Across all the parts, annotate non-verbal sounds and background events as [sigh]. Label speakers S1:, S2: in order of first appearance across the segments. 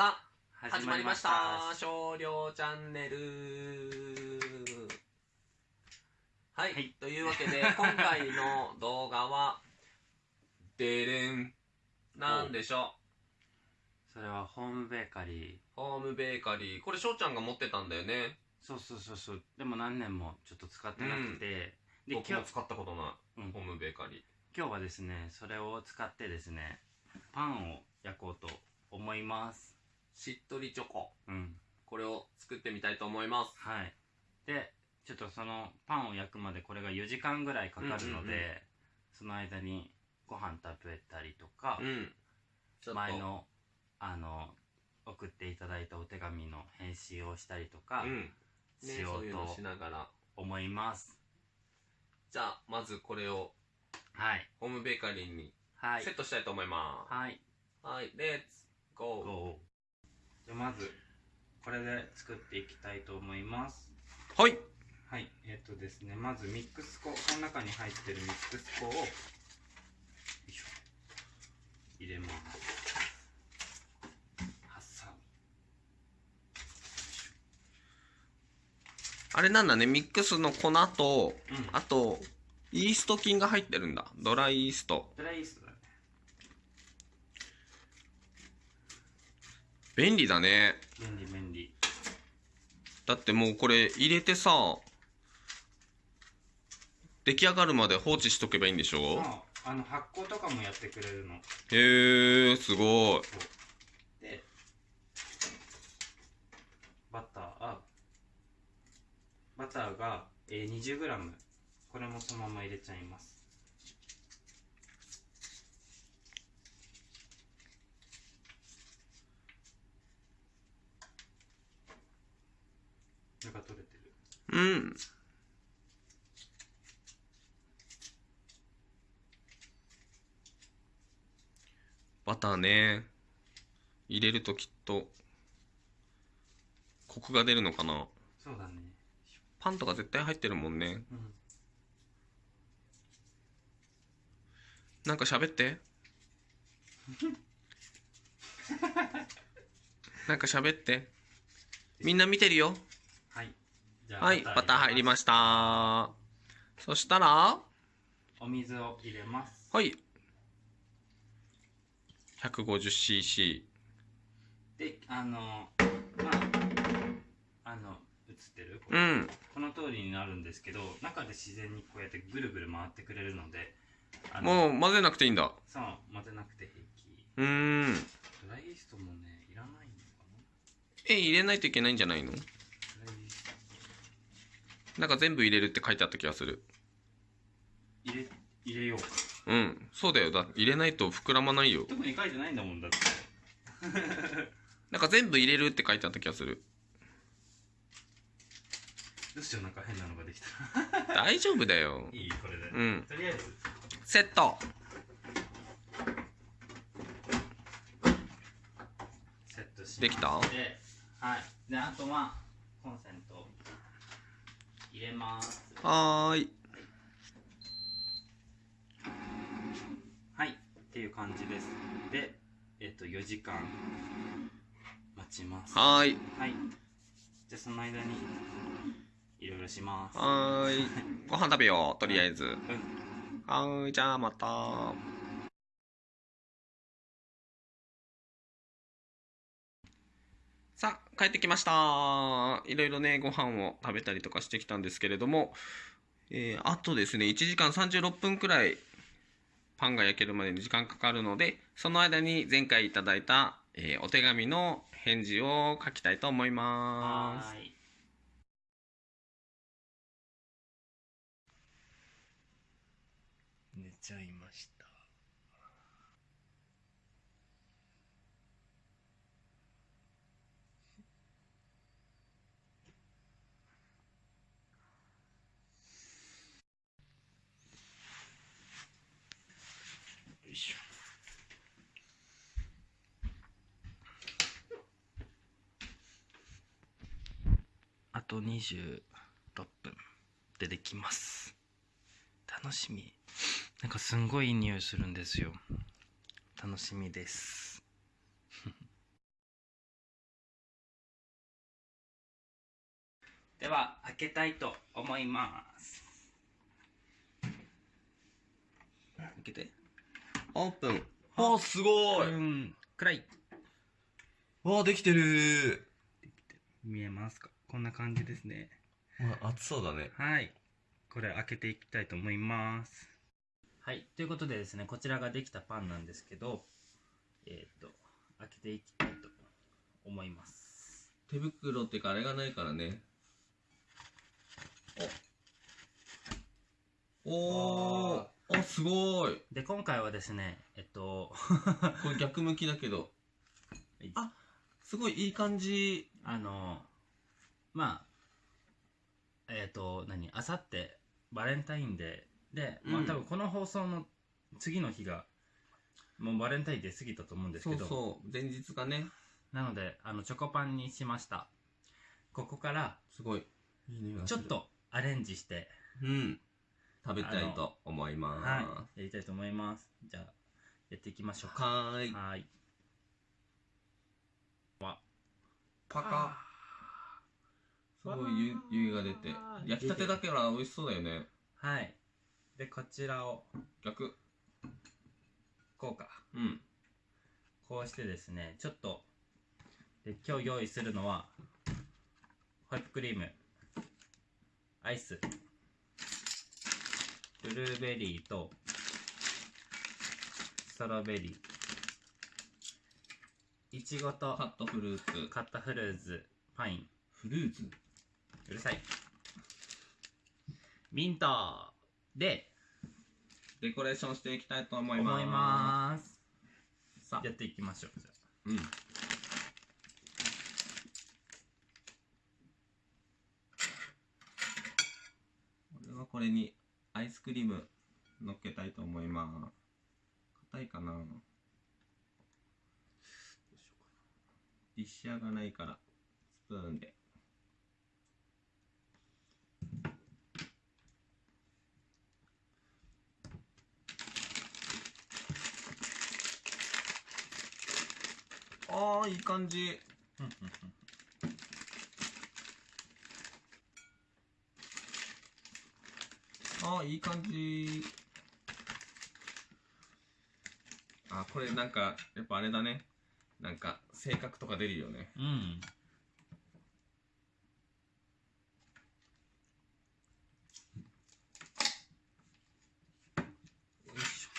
S1: さあ始まりました。少量チャンネル。はい、
S2: はい。
S1: というわけで [laughs] 今回の動画はでれん。なんでしょ
S2: それはホームベーカリー。
S1: うホームベーカリー。これ翔ちゃんが持ってたんだよね。
S2: そうそうそうそう。でも何年もちょっと使ってなくて、で今日
S1: 僕も使ったことない、
S2: うん。
S1: ホームベーカリー。
S2: 今日はですねそれを使ってですねパンを焼こうと思います
S1: しっとりチョコ。
S2: うん。
S1: これを作ってみたいと思います。
S2: はい。でちょっとそのパンを焼くまでこれが4時間ぐらいかかるので、
S1: うんうんうん。
S2: その間にご飯食べたりとか
S1: う、ん。
S2: 前のあの送っていただいたお手紙の返信をしたりとか
S1: うん。ね
S2: しよ
S1: そう
S2: と
S1: ながら。
S2: 思います、
S1: じゃあまずこれを
S2: はい。
S1: ホームベーカリーに
S2: はい。
S1: セットしたいと思いま
S2: はい。
S1: すはい、レッツゴー。
S2: GO じゃあまずこれで作っていきたいと思います。
S1: はい。
S2: はい。えっ、とですねまずミックス粉この中に入ってるミックス粉を入れます。
S1: あれなんだねミックスの粉と
S2: うん。
S1: あとイースト菌が入ってるんだ。ドライイースト
S2: ドライイーストだね
S1: 便利だね。
S2: 便利便利。
S1: だってもうこれ入れてさ出来上がるまで放置しとけばいいんでしょ？
S2: あの発酵とかもやってくれるの。
S1: へえすごい。
S2: でバターあバターが、えー、20g これもそのまま入れちゃいますなんか取れてる。
S1: うん。バターね。入れるときっとコクが出るのかな。
S2: そうだね。
S1: パンとか絶対入ってるもんね。
S2: うん。
S1: なんか喋って。[laughs] なんか喋って。みんな見てるよ
S2: はい
S1: バター入りま
S2: し
S1: した。そしたらは
S2: お水を入れます。
S1: い。150cc
S2: であのまああの映ってる？これ。
S1: うん。
S2: この通りになるんですけど中で自然にこうやってぐるぐる回ってくれるので
S1: もう混ぜなくていいんだ。
S2: そう混ぜなくて平気。
S1: うーん。
S2: ドライイーストもねいらないのか
S1: え入れないといけないんじゃないの？
S2: なドライイースト
S1: なんか全部入れるって書いてあった気がする。
S2: 入れ入れようか。
S1: うん。そうだよ。だ入れないと膨らまないよ。
S2: 特に書いてないんだもんだって。[laughs]
S1: なんか全部入れるって書いてあった気がする。
S2: どうしようなんか変なのができた。
S1: 大丈夫だよ。[laughs]
S2: いいこれで、
S1: うん。
S2: とりあえず。
S1: セット。
S2: セットし
S1: できた？
S2: ではい。であとはコンセント入れます。
S1: はーい。
S2: はい。っていう感じです。でえっと4時間待ちます。
S1: はーい。
S2: はい。じゃあその間にいろいろします。
S1: はーい。[laughs] ご飯食べようとりあえず。
S2: うん。
S1: はーいじゃあまた帰ってきました。いろいろねご飯を食べたりとかしてきたんですけれども、えーあとですね1時間36分くらいパンが焼けるまでに時間かかるのでその間に前回いただいた、えーお手紙の返事を書きたいと思います。
S3: と26分でできます。楽しみ。なんかすんごいいい匂いするんですよ。楽しみです。[laughs]
S2: では開けたいと思います。
S1: 開けて。オープン。あすごい、
S2: うん、暗い。
S1: わあできてる。
S2: 見えますか？こんな感じですね。
S1: わ熱そうだね。
S2: はい。これ開けていきたいと思います。はい。ということでですねこちらができたパンなんですけどえっ、と開けていきたいと思います。
S1: 手袋っていうかあれがないからね。おおー。あすごい。
S2: で今回はですねえっと
S1: これ逆向きだけど。あすごいいい感じ。
S2: あのまあえっ、と何あさってバレンタインデー。で、まあ
S1: うん。
S2: 多分この放送の次の日がもうバレンタインデー過ぎたと思うんです
S1: そ
S2: けど。
S1: うそう。前日がね。
S2: なのであのチョコパンにしました。ここから
S1: すごい。いい匂いがする。
S2: ちょっとアレンジして
S1: うん。食べたいと思います。
S2: はい。やりたいと思います。じゃあやっていきましょうか。
S1: はーい。
S2: はーいわ
S1: パカすごい湯湯気が出て。焼きたてだから美味しそうだよね。
S2: はい。でこちらを。
S1: 逆。
S2: こうか。
S1: うん。
S2: こうしてですねちょっと。で今日用意するのはホイップクリーム。アイス。ブルーベリーとストロベリー。いちごと
S1: カットフルーツ。
S2: カッタフルーツ。パイン。
S1: フルーツ？
S2: うるさい。ミントで。
S1: デコレーションしていきたいと思います。
S2: 思います。
S1: さあ。
S2: やっていきましょう。じゃあ。
S1: うん。俺はこれにアイスクリーム乗っけたいと思います。硬いかな。ディッシャーがな。いからスプーンでああいい感じ。
S2: うんうんうん。
S1: ああいい感じ。あこれなんかやっぱあれだね。なんか性格とか出るよね。
S2: うん
S1: よいしょ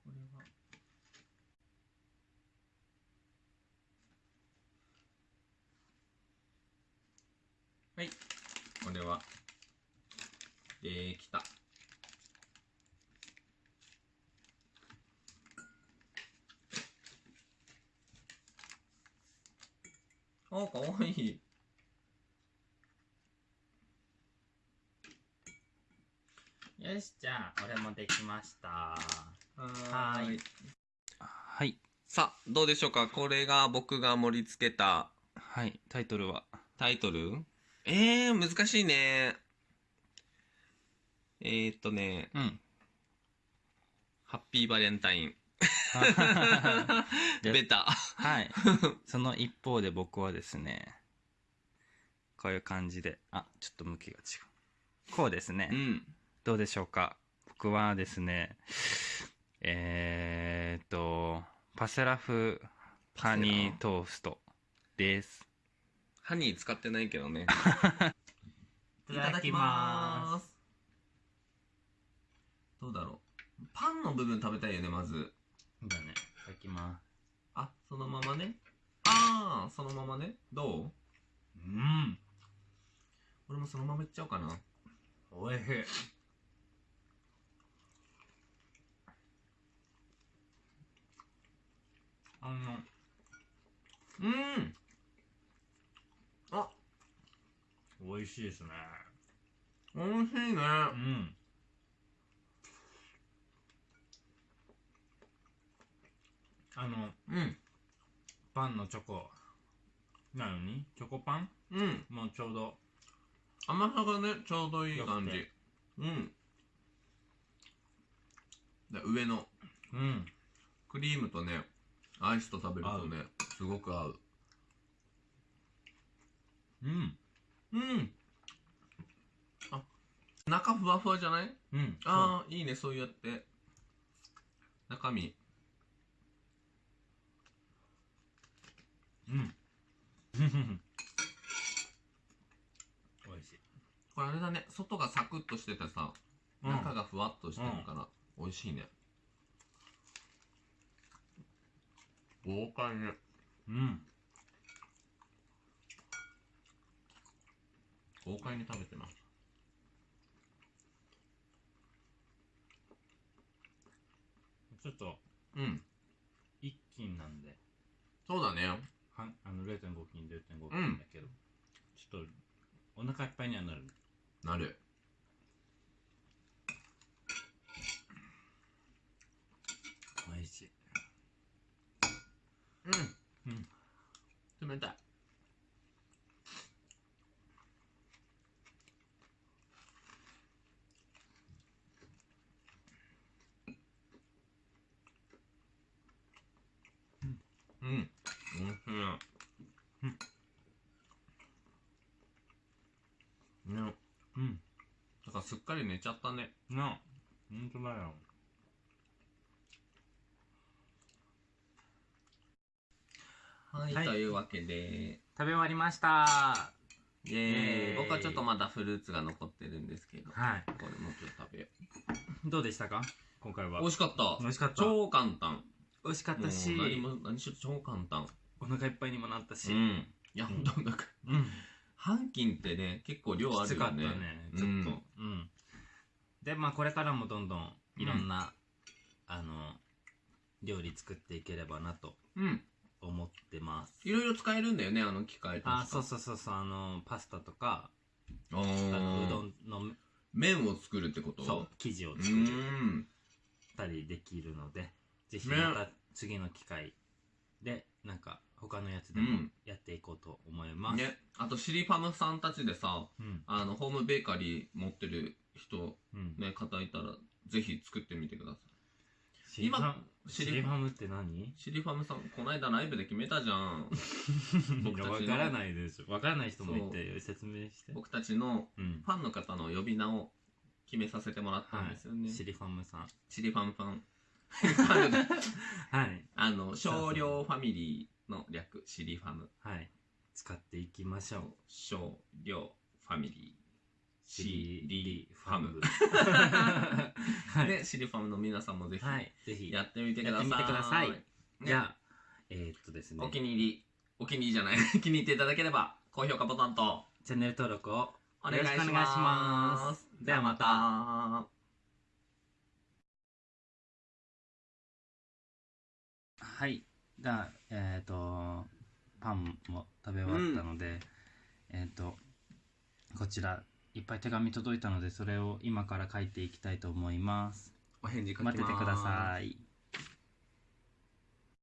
S1: これははいこれはできた。あかわいい。
S2: よしじゃあ俺もできました。
S1: は
S2: い。はい。
S1: さあどうでしょうか？これが僕が盛り付けた。
S2: はいタイトルは。
S1: タイトル？えー、難しいねえー、っとね
S2: うん。
S1: ハッピーバレンタイン。[laughs]
S2: で
S1: ベタ。
S2: はい。[laughs] その一方で僕はですねこういう感じで。あちょっと向きが違う。こうですね、
S1: うん。
S2: どうでしょうか？僕はですねえー、っとパセラ風ハニートーストです。
S1: ハニー使ってないけどね。[laughs]
S2: いただきます
S1: どうだろう。パンの部分食べたいよねまず。
S2: だね。いただきます。
S1: あそのままね。ああそのままね。どう？
S2: うん。
S1: 俺もそのままいっちゃおうかな。
S2: おいしい。あの。
S1: うん。あ。
S2: 美味しいですね。
S1: 美味しいね。
S2: うんあの
S1: うん。
S2: パンのチョコ。なのに？チョコパン？
S1: うん。
S2: もうちょうど。
S1: 甘さがねちょうどいい感じ。うん。で上の。
S2: うん。
S1: クリームとねアイスと食べるとねすごく合う。
S2: うん。
S1: うん。あ中ふわふわじゃない？
S2: うん。
S1: ああいいねそうやって。中身
S2: ううん。美味しい。
S1: これあれだね。外がサクッとしててさ
S2: うん。
S1: 中がふわっとしてるから美味しいね。豪快ね
S2: うん。
S1: 豪快に食べてます。
S2: ちょっと
S1: うん。
S2: 一斤なんで。
S1: そうだね
S2: はあの0.5斤0.5斤だけど、ちょっとお腹いっぱいにはなる。
S1: なる。
S2: 美味しい。
S1: うん
S2: うん
S1: 冷たいうんうんおいしいね。ね
S2: うん。
S1: だからすっかり寝ちゃったね。
S2: なほんとだよ。
S1: はい、
S2: はい。
S1: というわけで。
S2: 食べ終わりました。
S1: イエーイ。僕はちょっとまだフルーツが残ってるんですけど。
S2: はい。
S1: これもちょっと食べよ
S2: どうでしたか？今回は。
S1: う美味しかった。
S2: 美味しかった。
S1: 超簡単。
S2: 美味しかったし。
S1: 何も何しろ超簡単。
S2: お腹いっぱいにもなったし。
S1: うん。いや
S2: うん
S1: 本当なんか
S2: うん
S1: 半斤ってね結構量あ
S2: きつかった
S1: るよね
S2: ねちょっと。うん、でまあこれからもどんどんいろんな、あの料理作っていければなと
S1: うん。
S2: 思ってます。
S1: いろいろ使えるんだよねあの機械
S2: あそう
S1: う
S2: そうそうそうあのパスタとか
S1: あ
S2: あのうど
S1: ー
S2: んの
S1: 麺を作るってこと？
S2: そう生地を
S1: う
S2: 作っ
S1: ーん。
S2: たりできるのでぜひ
S1: ね。
S2: また次の機会でなんか他のやつでも
S1: うん。
S2: やっていこうと思います、
S1: ね。あとシリファムさんたちでさ
S2: うん。
S1: あのホームベーカリー持ってる人
S2: うん。
S1: ね方いたらぜひ作ってみてくださ
S2: シリファム
S1: 今
S2: シリファム。って何？
S1: いシリファムさんこの間ライブで決めたじゃん。[laughs] 僕たちの。
S2: わからないでしょわからない人もいて説明して。
S1: 僕たちの
S2: うん。
S1: ファンの方の呼び名を決めさせてもらったんですよね、
S2: シリファムさん。
S1: シリファムファン [laughs]
S2: はい。
S1: あの少量ファミリーの略シリファム。
S2: はい。使っていきましょう。
S1: 少量ファミリー
S2: シ
S1: シ
S2: リ
S1: リファム。[laughs]
S2: はい、
S1: でシリファムの皆さんもぜひ
S2: はい、ぜひ。
S1: やってみてください。
S2: やってみてください。
S1: ね。
S2: じゃあえーっとですね。
S1: お気に入りお気に入りじゃない。[laughs] 気に入っていただければ高評価ボタンと。
S2: チャンネル登録を。
S1: お願いします。
S2: ではまたはい。じゃあえっ、とパンも食べ終わったので、えっ、とこちらいっぱい手紙届いたのでそれを今から書いていきたいと思います。
S1: お返事
S2: 待っててください